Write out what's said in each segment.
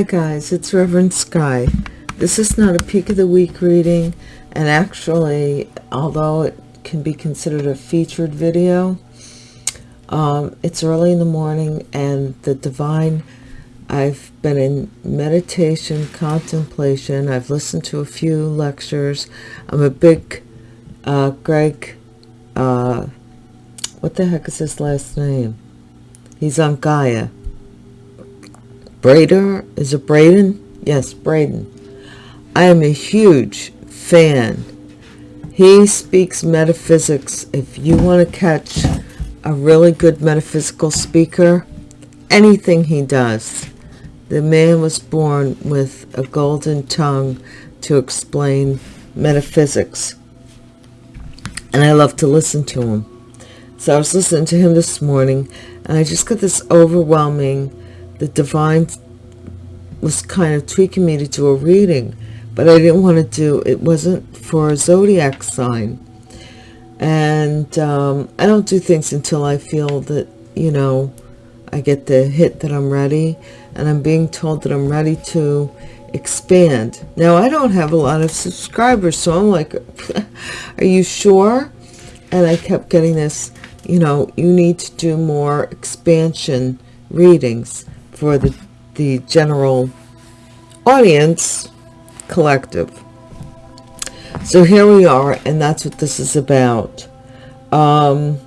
Hi guys, it's Reverend Sky. This is not a peak of the week reading, and actually, although it can be considered a featured video, um, it's early in the morning and the divine, I've been in meditation, contemplation, I've listened to a few lectures. I'm a big uh, Greg, uh, what the heck is his last name? He's on Gaia Brader, is it Braden? Yes, Braden. I am a huge fan. He speaks metaphysics. If you want to catch a really good metaphysical speaker, anything he does. The man was born with a golden tongue to explain metaphysics. And I love to listen to him. So I was listening to him this morning, and I just got this overwhelming the divine was kind of tweaking me to do a reading, but I didn't want to do, it wasn't for a zodiac sign. And um, I don't do things until I feel that, you know, I get the hit that I'm ready. And I'm being told that I'm ready to expand. Now, I don't have a lot of subscribers, so I'm like, are you sure? And I kept getting this, you know, you need to do more expansion readings for the, the general audience collective. So here we are, and that's what this is about. Um,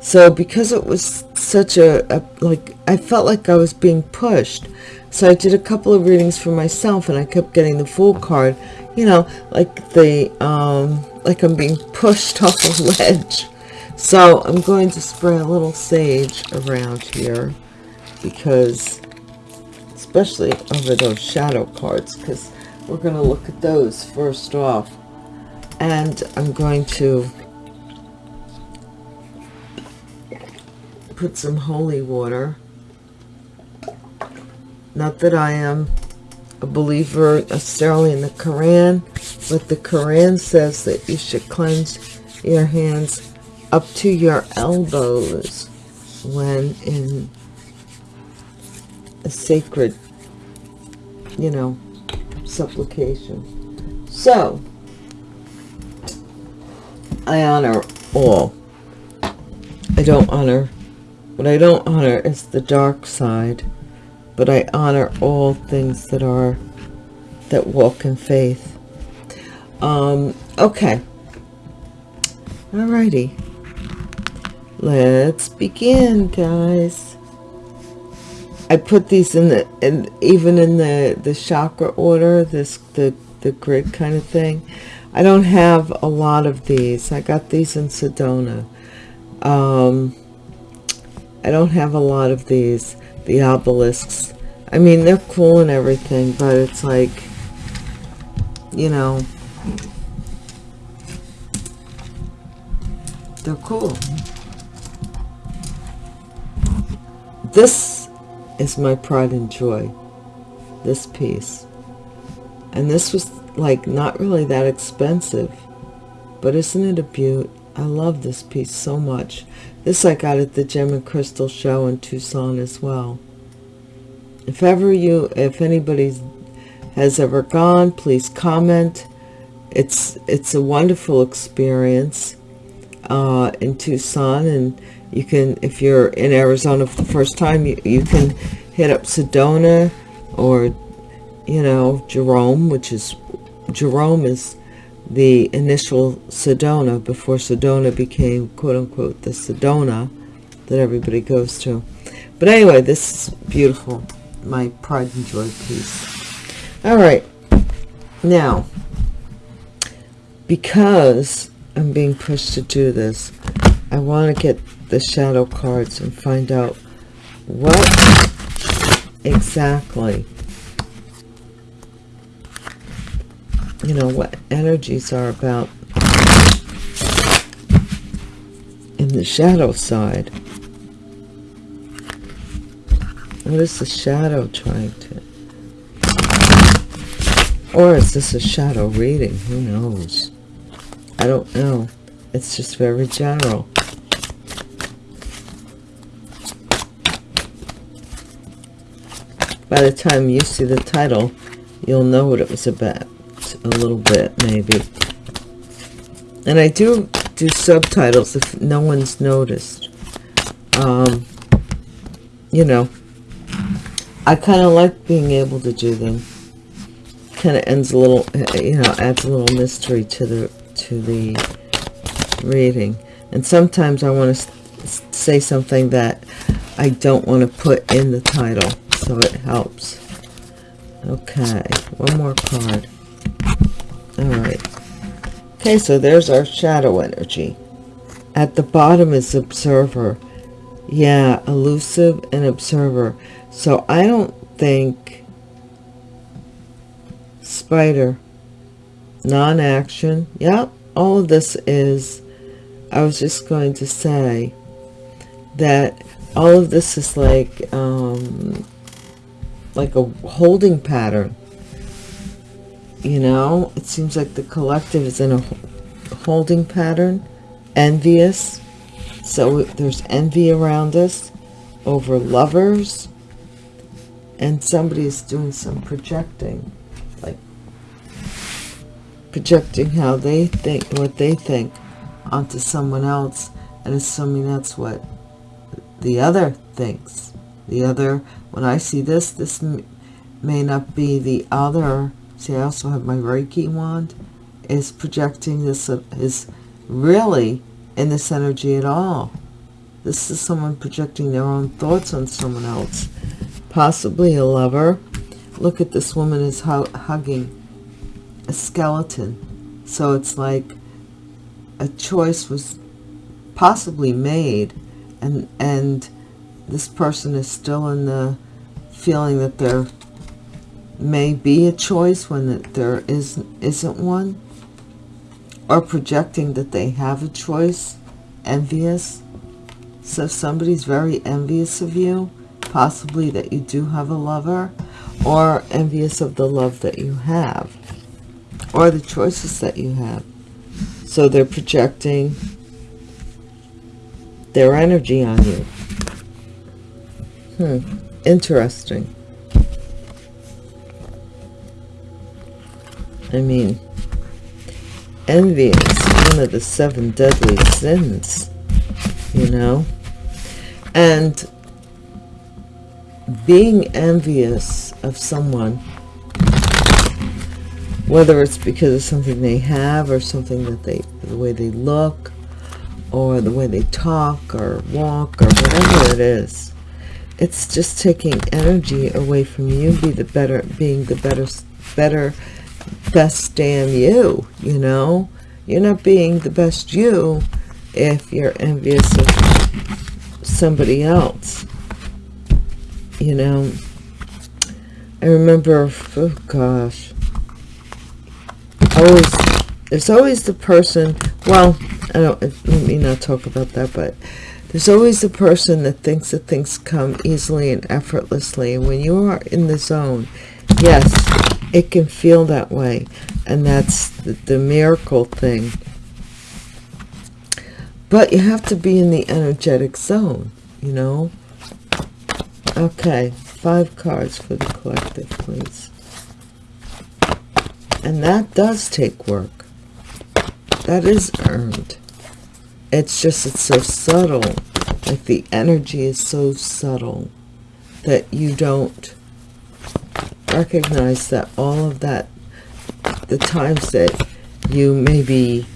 so because it was such a, a, like, I felt like I was being pushed. So I did a couple of readings for myself, and I kept getting the Fool card, you know, like the, um, like I'm being pushed off a ledge. So I'm going to spray a little sage around here because especially over those shadow cards because we're going to look at those first off. And I'm going to put some holy water. Not that I am a believer necessarily in the Quran but the Quran says that you should cleanse your hands up to your elbows when in a sacred, you know, supplication. So, I honor all. I don't honor, what I don't honor is the dark side, but I honor all things that are, that walk in faith. Um, okay. Alrighty. Let's begin, guys. I put these in the and even in the the chakra order this the the grid kind of thing. I don't have a lot of these. I got these in Sedona. Um, I don't have a lot of these the obelisks. I mean they're cool and everything but it's like you know they're cool. This is my pride and joy this piece and this was like not really that expensive but isn't it a beaut i love this piece so much. This i got at the gem and crystal show in tucson as well. If ever you if anybody has ever gone please comment. It's it's a wonderful experience uh, in tucson and you can if you're in arizona for the first time you, you can hit up sedona or you know jerome which is jerome is the initial sedona before sedona became quote-unquote the sedona that everybody goes to. But anyway this is beautiful. My pride and joy piece. All right. Now because i'm being pushed to do this i want to get the shadow cards and find out what exactly you know what energies are about in the shadow side. What is the shadow trying to or is this a shadow reading? Who knows? I don't know. It's just very general by the time you see the title, you'll know what it was about a little bit, maybe. And I do do subtitles if no one's noticed. Um, you know, I kind of like being able to do them. Kind of ends a little, you know, adds a little mystery to the to the reading. And sometimes I want to say something that I don't want to put in the title, so it helps. Okay, one more card. All right. Okay, so there's our shadow energy. At the bottom is observer. Yeah, elusive and observer. So I don't think spider, non-action. Yep, all of this is, I was just going to say that all of this is like, um, like a holding pattern. You know, it seems like the collective is in a holding pattern, envious. So there's envy around us over lovers. And somebody is doing some projecting, like projecting how they think, what they think onto someone else and assuming that's what the other thinks. The other, when I see this, this may not be the other. See, I also have my Reiki wand. Is projecting this, uh, is really in this energy at all. This is someone projecting their own thoughts on someone else. Possibly a lover. Look at this woman is hu hugging a skeleton. So it's like a choice was possibly made and and this person is still in the feeling that there may be a choice when there is isn't one or projecting that they have a choice envious so if somebody's very envious of you possibly that you do have a lover or envious of the love that you have or the choices that you have so they're projecting their energy on you. Hmm, interesting. I mean, envy is one of the seven deadly sins, you know? And being envious of someone, whether it's because of something they have or something that they, the way they look, or the way they talk or walk or whatever it is it's just taking energy away from you be the better being the better better best damn you you know? You're not being the best you if you're envious of somebody else you know? I remember oh gosh always there's always the person well I don't let me not talk about that, but there's always a person that thinks that things come easily and effortlessly. And when you are in the zone, yes, it can feel that way. And that's the, the miracle thing. But you have to be in the energetic zone, you know? Okay, five cards for the collective, please. And that does take work. That is earned it's just it's so subtle. Like the energy is so subtle that you don't recognize that all of that the times that you maybe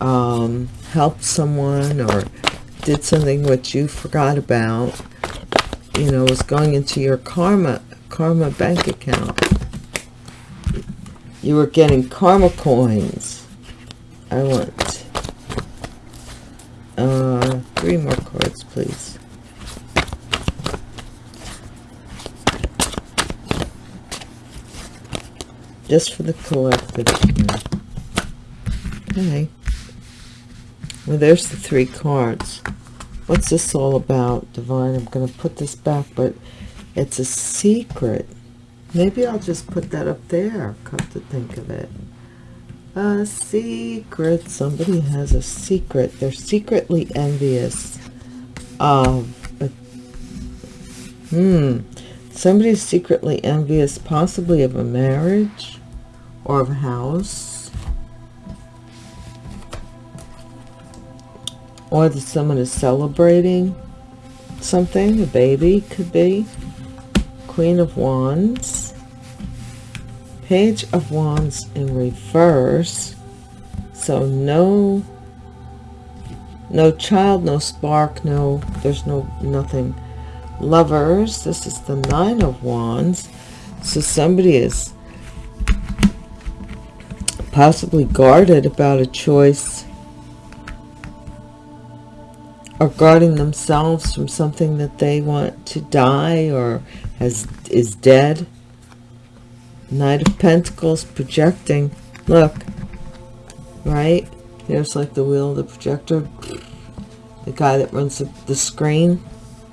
um, helped someone or did something which you forgot about you know was going into your karma karma bank account. You were getting karma coins. I want uh, three more cards, please. Just for the collective. Okay. Well, there's the three cards. What's this all about, Divine? I'm going to put this back, but it's a secret. Maybe I'll just put that up there, come to think of it. A secret. Somebody has a secret. They're secretly envious of. But, hmm. Somebody is secretly envious, possibly of a marriage or of a house. Or that someone is celebrating something, a baby could be. Queen of Wands. Page of Wands in reverse. So no, no child, no spark, no, there's no, nothing. Lovers, this is the Nine of Wands. So somebody is possibly guarded about a choice or guarding themselves from something that they want to die or has is dead. Knight of Pentacles projecting. Look, right? There's like the wheel of the projector. The guy that runs the, the screen.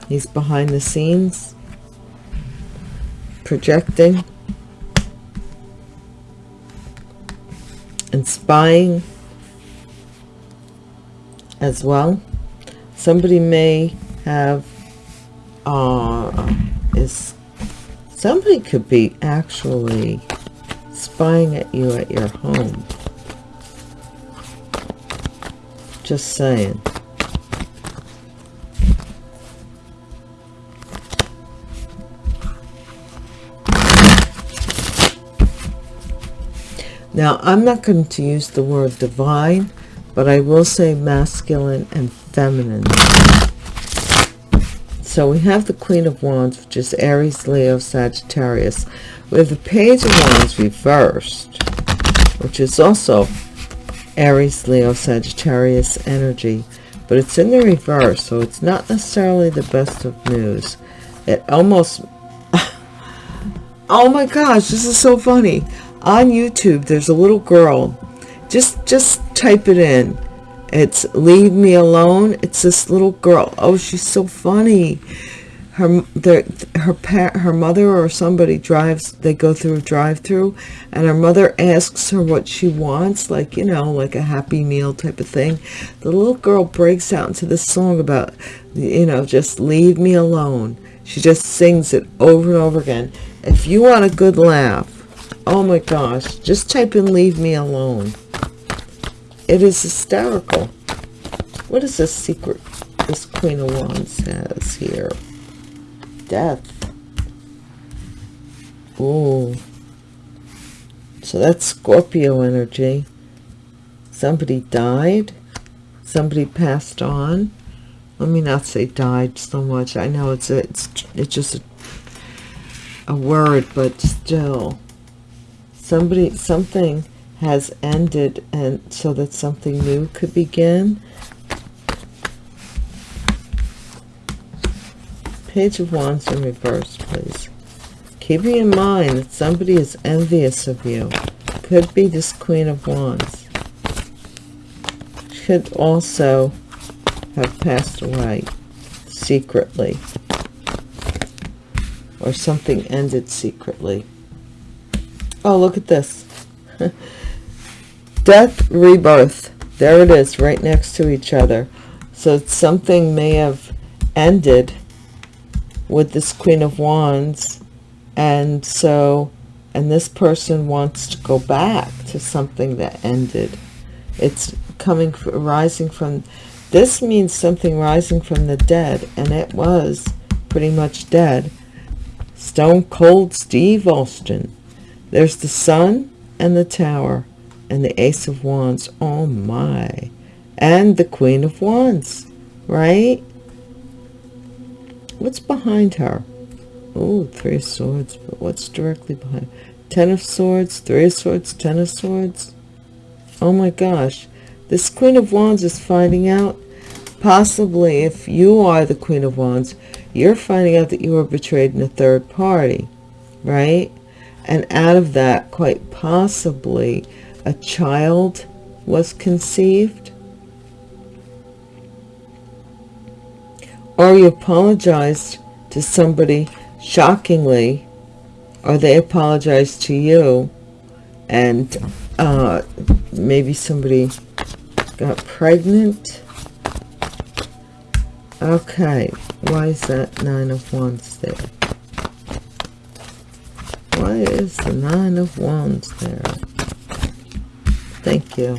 He's behind the scenes. Projecting. And spying as well. Somebody may have uh, is somebody could be actually spying at you at your home just saying. Now, I'm not going to use the word divine, but I will say masculine and feminine. So we have the Queen of Wands, which is Aries, Leo, Sagittarius. We have the Page of Wands reversed, which is also Aries, Leo, Sagittarius energy, but it's in the reverse, so it's not necessarily the best of news. It almost, oh my gosh, this is so funny. On YouTube, there's a little girl, just, just type it in. It's Leave Me Alone. It's this little girl. Oh, she's so funny. Her her her mother or somebody drives they go through a drive-through and her mother asks her what she wants like you know like a happy meal type of thing. The little girl breaks out into this song about you know just leave me alone. She just sings it over and over again. If you want a good laugh oh my gosh just type in leave me alone it is hysterical what is this secret this queen of wands has here death. Oh, so that's Scorpio energy. Somebody died. Somebody passed on. Let me not say died so much. I know it's a, it's it's just a, a word, but still, somebody something has ended, and so that something new could begin. Page of Wands in reverse, please. Keeping in mind that somebody is envious of you. Could be this Queen of Wands. Could also have passed away secretly. Or something ended secretly. Oh, look at this. Death, rebirth. There it is, right next to each other. So something may have ended with this Queen of Wands. And so, and this person wants to go back to something that ended. It's coming, rising from, this means something rising from the dead. And it was pretty much dead. Stone Cold Steve Austin. There's the sun and the tower and the ace of wands. Oh my. And the queen of wands, right? What's behind her? Oh, three of swords, but what's directly behind? Ten of swords, three of swords, ten of swords. Oh my gosh. This Queen of Wands is finding out, possibly if you are the Queen of Wands, you're finding out that you were betrayed in a third party, right? And out of that, quite possibly, a child was conceived or you apologized to somebody shockingly or they apologized to you and uh, maybe somebody got pregnant okay why is that nine of wands there? Why is the Nine of Wands there? Thank you.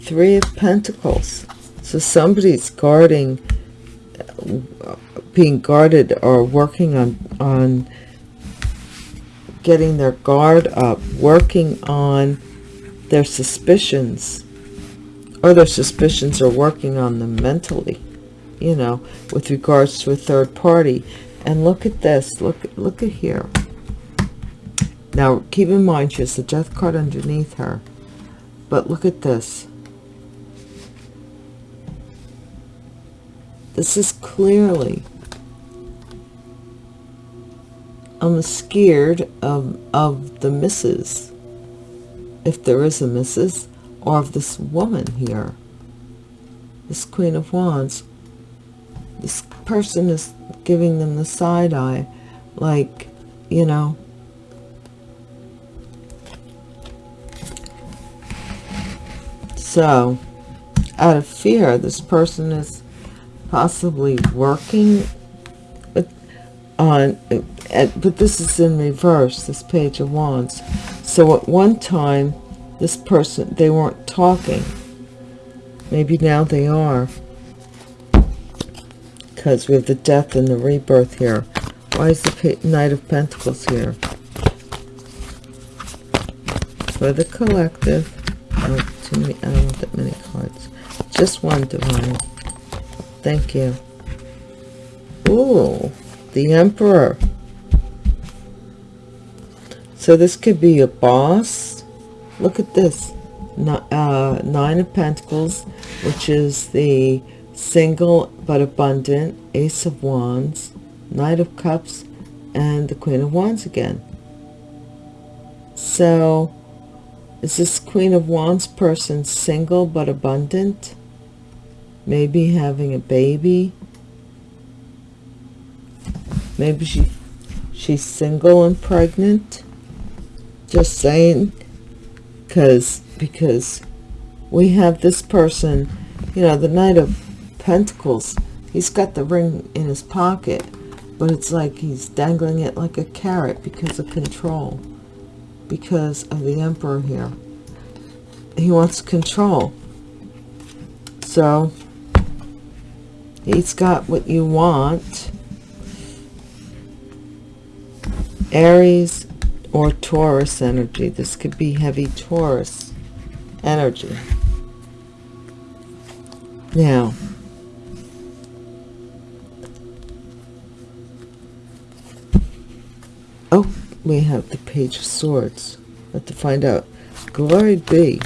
Three of Pentacles. So somebody's guarding, being guarded or working on, on getting their guard up, working on their suspicions, or their suspicions are working on them mentally, you know, with regards to a third party. And look at this, look, look at here. Now, keep in mind, she has the death card underneath her. But look at this. This is clearly I'm scared of, of the missus, if there is a missus, or of this woman here. This Queen of Wands. This person is giving them the side eye, like, you know, so out of fear this person is possibly working on uh, but this is in reverse this page of wands. So at one time this person they weren't talking. Maybe now they are. Because we have the death and the rebirth here. Why is the knight of pentacles here? For the collective oh, too many i don't want that many cards. Just one divine. Thank you. Ooh, the emperor. So this could be a boss. Look at this. Uh, nine of pentacles which is the single but abundant ace of wands knight of cups and the queen of wands again. So is this queen of wands person single but abundant? Maybe having a baby? Maybe she she's single and pregnant? Just saying because because we have this person you know the knight of pentacles he's got the ring in his pocket but it's like he's dangling it like a carrot because of control because of the emperor here he wants control so he's got what you want aries or Taurus energy. This could be heavy Taurus energy. Now, oh, we have the Page of Swords. Have to find out. Glory be.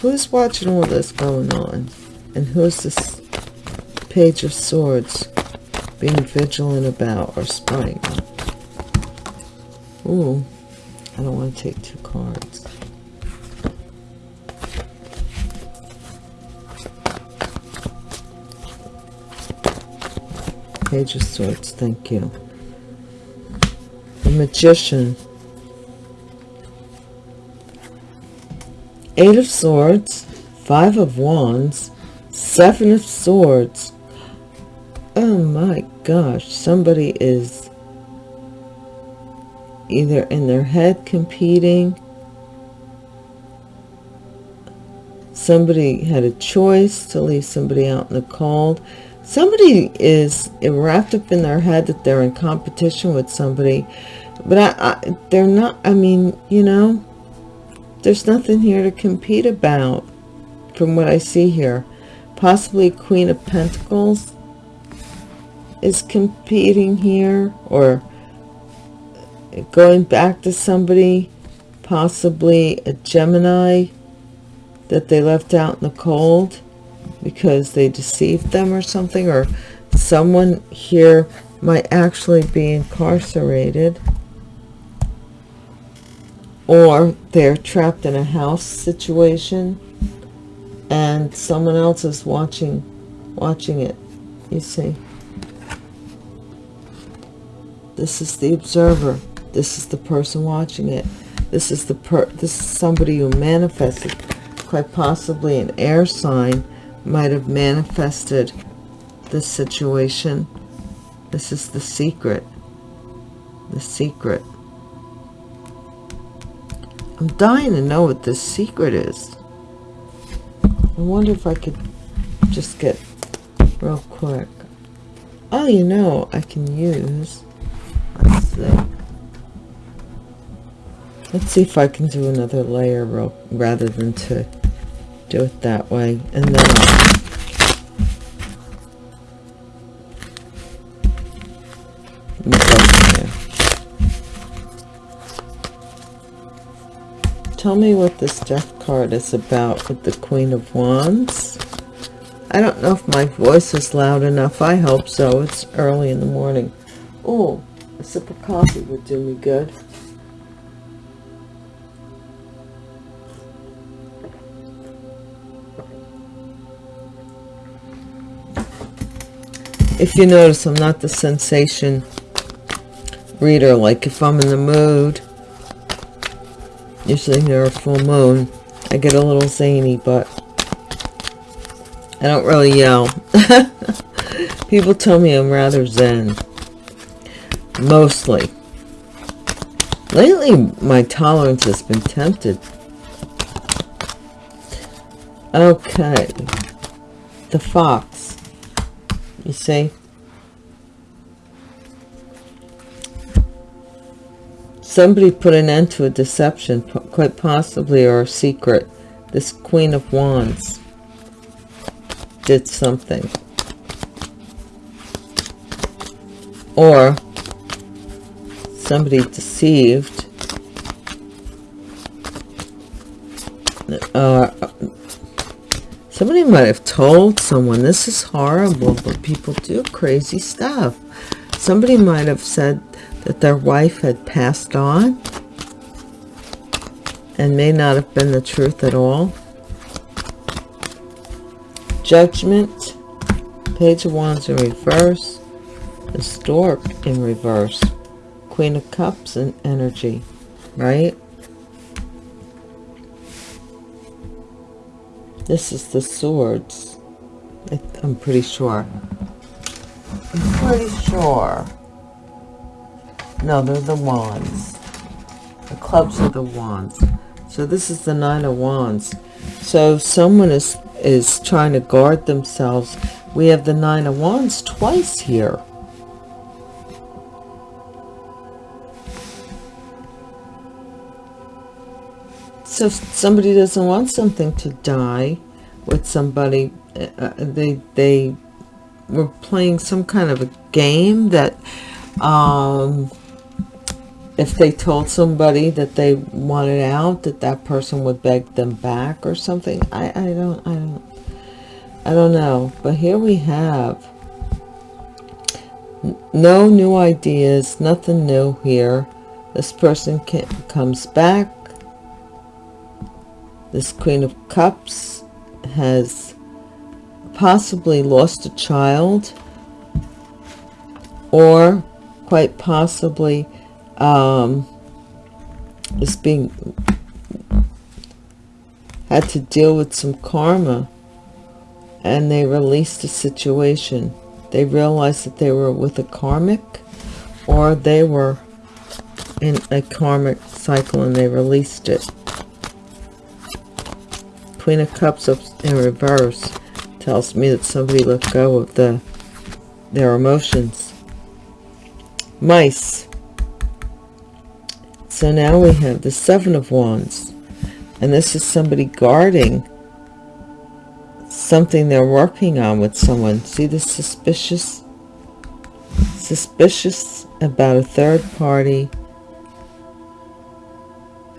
Who's watching all this going on? And who's this Page of Swords being vigilant about or spying Ooh. I don't want to take two cards. Page of Swords, thank you. Magician. Eight of Swords, Five of Wands, Seven of Swords. Oh my gosh, somebody is either in their head competing somebody had a choice to leave somebody out in the cold somebody is wrapped up in their head that they're in competition with somebody but I, I they're not i mean you know there's nothing here to compete about from what i see here. Possibly queen of pentacles is competing here or going back to somebody, possibly a Gemini that they left out in the cold because they deceived them or something, or someone here might actually be incarcerated or they're trapped in a house situation and someone else is watching watching it you see. This is the observer. This is the person watching it. This is the per this is somebody who manifested quite possibly an air sign might have manifested this situation. This is the secret. The secret I'm dying to know what this secret is. I wonder if I could just get real quick. Oh, you know, I can use, let's see. Let's see if I can do another layer real, rather than to do it that way. And then I'll Tell me what this death card is about with the Queen of Wands. I don't know if my voice is loud enough. I hope so. It's early in the morning. Oh, a sip of coffee would do me good. If you notice, I'm not the sensation reader. Like if I'm in the mood, usually near a full moon, I get a little zany, but I don't really yell. People tell me I'm rather zen. Mostly. Lately, my tolerance has been tempted. Okay. The fox. You see? Somebody put an end to a deception, quite possibly, or a secret. This Queen of Wands did something. Or somebody deceived. Uh, somebody might have told someone, this is horrible, but people do crazy stuff. Somebody might have said that their wife had passed on and may not have been the truth at all. Judgment, Page of Wands in reverse, the Stork in reverse, Queen of Cups in energy, right? This is the Swords. I'm pretty sure. I'm pretty sure. No, they're the wands. The clubs are the wands. So this is the nine of wands. So someone is is trying to guard themselves. We have the nine of wands twice here. So if somebody doesn't want something to die with somebody, uh, uh they they were playing some kind of a game that um, if they told somebody that they wanted out that that person would beg them back or something i i don't i don't i don't know. But here we have no new ideas nothing new here. This person can, comes back. This queen of cups has possibly lost a child or quite possibly um, is being had to deal with some karma. And they released the situation. They realized that they were with a karmic or they were in a karmic cycle and they released it. Queen of cups up in reverse tells me that somebody let go of the their emotions. Mice so now we have the Seven of Wands. And this is somebody guarding something they're working on with someone. See the suspicious? Suspicious about a third party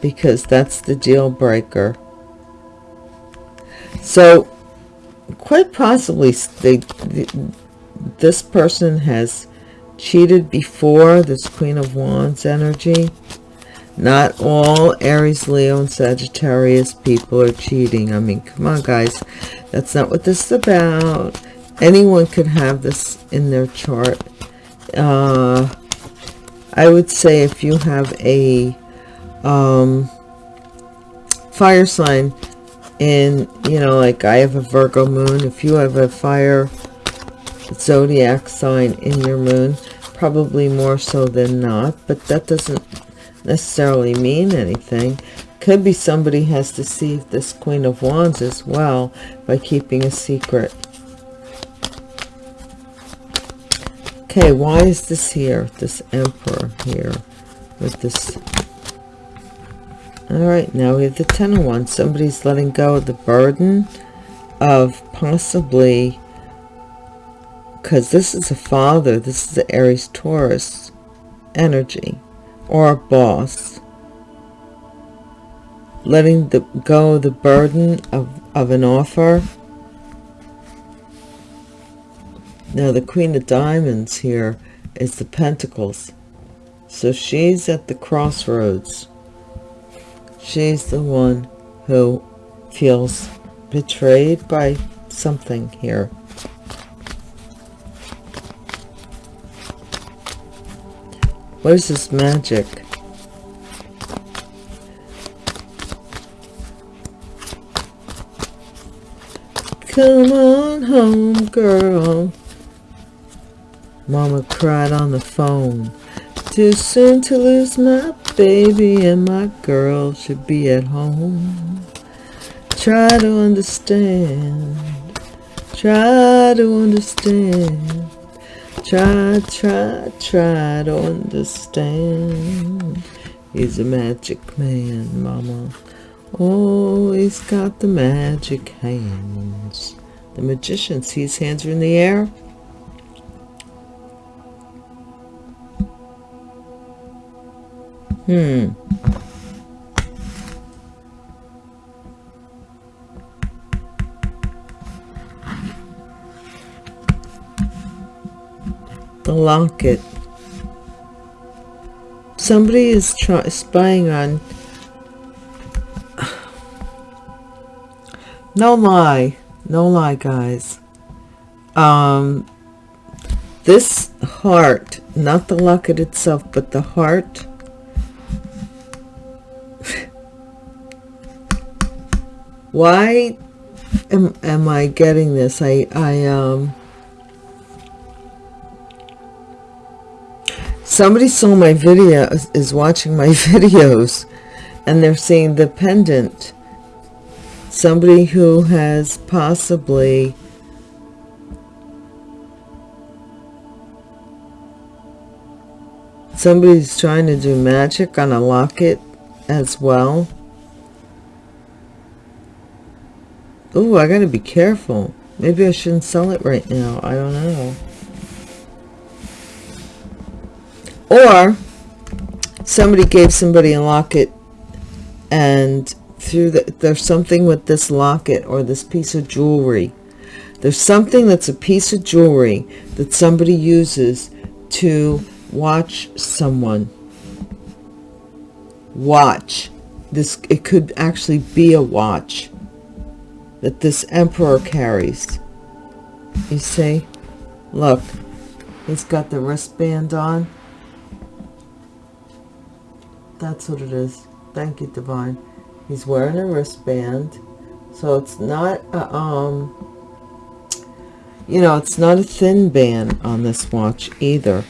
because that's the deal breaker. So quite possibly they, this person has cheated before this Queen of Wands energy not all Aries, Leo, and Sagittarius people are cheating. I mean, come on, guys. That's not what this is about. Anyone could have this in their chart. Uh, I would say if you have a um, fire sign in, you know, like I have a Virgo moon. If you have a fire zodiac sign in your moon, probably more so than not. But that doesn't necessarily mean anything Could be somebody has deceived this Queen of Wands as well by keeping a secret. Okay, why is this here? This Emperor here with this. All right, now we have the Ten of Wands. Somebody's letting go of the burden of possibly, because this is a father, this is the Aries Taurus energy, or a boss letting the, go the burden of, of an offer. Now the Queen of Diamonds here is the Pentacles. So she's at the crossroads. She's the one who feels betrayed by something here. What is this magic? Come on home, girl. Mama cried on the phone. Too soon to lose my baby and my girl should be at home. Try to understand. Try to understand. Try, try, try to understand. He's a magic man, mama. Oh, he's got the magic hands. The magician, sees hands are in the air? Hmm. The locket. Somebody is try spying on. No lie. No lie guys. Um this heart not the locket itself but the heart. Why am, am i getting this? I i um somebody saw my video is watching my videos and they're seeing the pendant somebody who has possibly somebody's trying to do magic on a locket as well. Oh i gotta be careful. Maybe i shouldn't sell it right now. I don't know or somebody gave somebody a locket and through the, there's something with this locket or this piece of jewelry. There's something that's a piece of jewelry that somebody uses to watch someone. Watch. This it could actually be a watch that this emperor carries. You see? Look. He's got the wristband on that's what it is. Thank you divine. He's wearing a wristband so it's not a, um you know it's not a thin band on this watch either.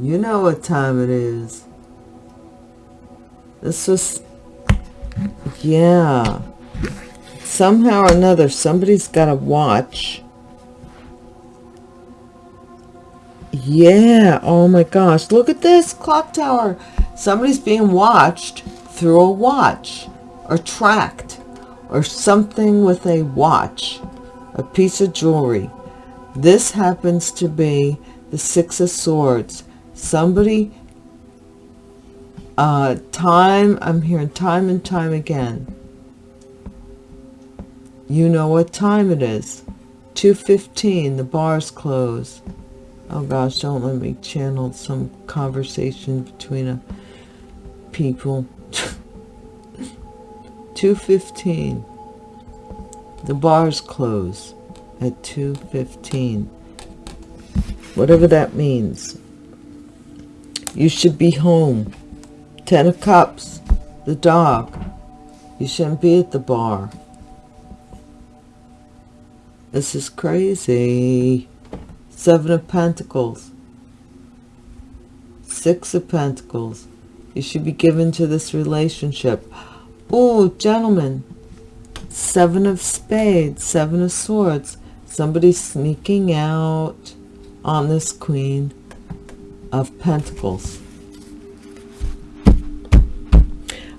You know what time it is. This was yeah. Somehow or another somebody's got a watch yeah oh my gosh. Look at this clock tower. Somebody's being watched through a watch or tracked or something with a watch a piece of jewelry. This happens to be the six of swords. Somebody uh time i'm hearing time and time again. You know what time it is. 2:15 the bars close oh gosh don't let me channel some conversation between a people. 215 the bars close at 215 whatever that means. You should be home. Ten of cups. The dog. You shouldn't be at the bar. This is crazy Seven of Pentacles. Six of Pentacles. You should be given to this relationship. Oh, gentlemen. Seven of Spades, Seven of Swords. Somebody's sneaking out on this Queen of Pentacles.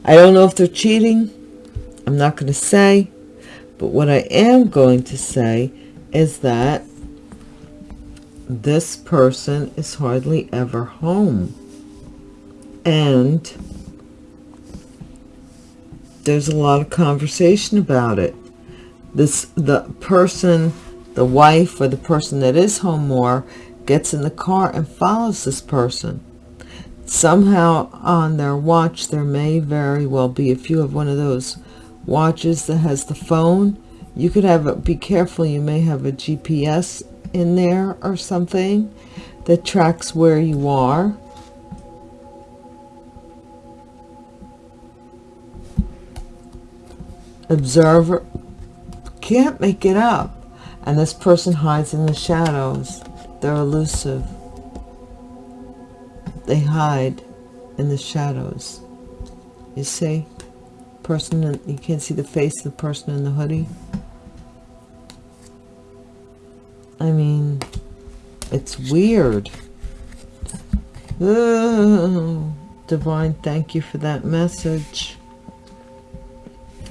I don't know if they're cheating. I'm not going to say. But what I am going to say is that this person is hardly ever home. And there's a lot of conversation about it. This the person, the wife or the person that is home more gets in the car and follows this person. Somehow on their watch there may very well be, if you have one of those watches that has the phone, you could have, a, be careful, you may have a GPS in there or something that tracks where you are. Observer can't make it up. And this person hides in the shadows. They're elusive. They hide in the shadows. You see? Person, and you can't see the face of the person in the hoodie. I mean, it's weird. Oh, Divine, thank you for that message.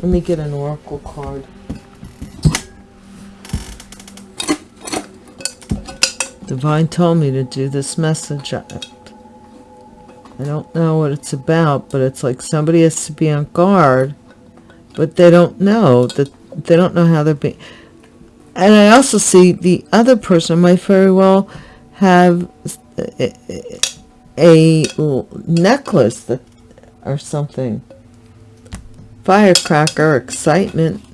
Let me get an oracle card. Divine told me to do this message. I, I don't know what it's about, but it's like somebody has to be on guard, but they don't know that they don't know how they're being and I also see the other person might very well have a, a necklace that, or something. Firecracker, excitement.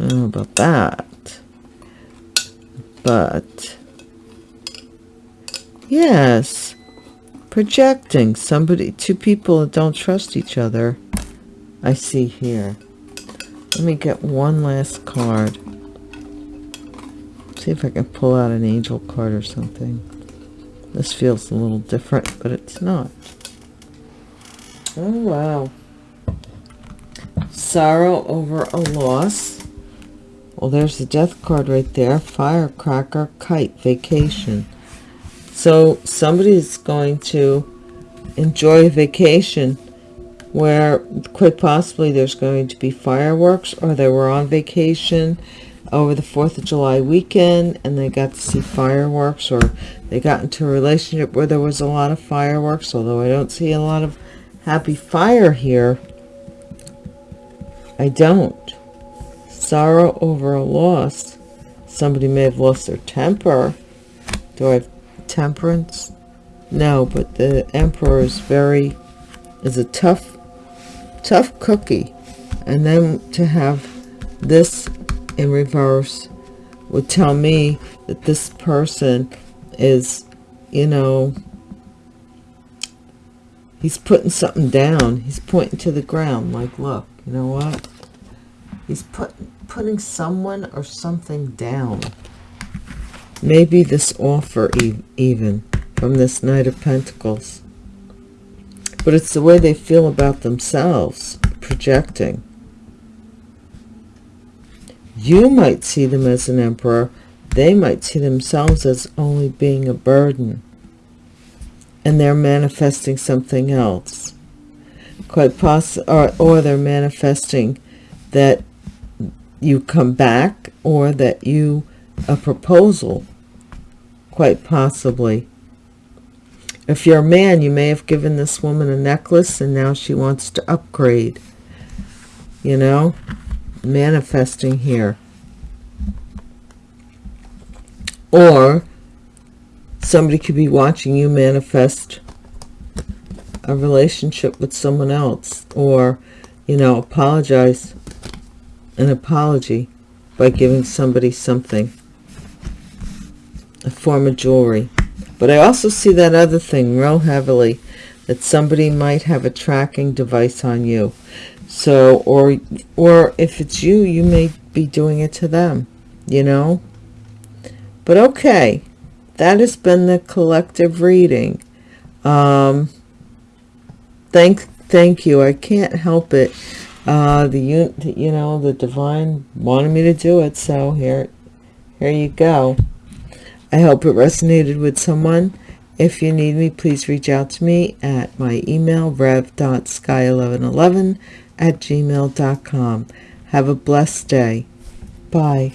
I don't know about that. But, yes, projecting somebody, two people that don't trust each other. I see here. Let me get one last card. See if I can pull out an angel card or something. This feels a little different, but it's not. Oh, wow. Sorrow over a loss. Well, there's the death card right there. Firecracker, kite, vacation. So somebody is going to enjoy vacation where quite possibly there's going to be fireworks or they were on vacation over the 4th of July weekend and they got to see fireworks or they got into a relationship where there was a lot of fireworks, although I don't see a lot of happy fire here. I don't. Sorrow over a loss. Somebody may have lost their temper. Do I have temperance? No, but the emperor is very, is a tough tough cookie and then to have this in reverse would tell me that this person is you know he's putting something down. He's pointing to the ground like look you know what? He's put, putting someone or something down. Maybe this offer even from this knight of pentacles but it's the way they feel about themselves projecting. You might see them as an emperor. They might see themselves as only being a burden. And they're manifesting something else. Quite possible or, or they're manifesting that you come back or that you a proposal quite possibly if you're a man, you may have given this woman a necklace and now she wants to upgrade. You know, manifesting here. Or somebody could be watching you manifest a relationship with someone else or, you know, apologize an apology by giving somebody something, a form of jewelry. But I also see that other thing real heavily, that somebody might have a tracking device on you. So, or, or if it's you, you may be doing it to them, you know? But okay, that has been the collective reading. Um, thank, thank you. I can't help it. Uh, the, you know, the divine wanted me to do it. So here, here you go. I hope it resonated with someone. If you need me, please reach out to me at my email, rev.sky1111 at gmail.com. Have a blessed day. Bye.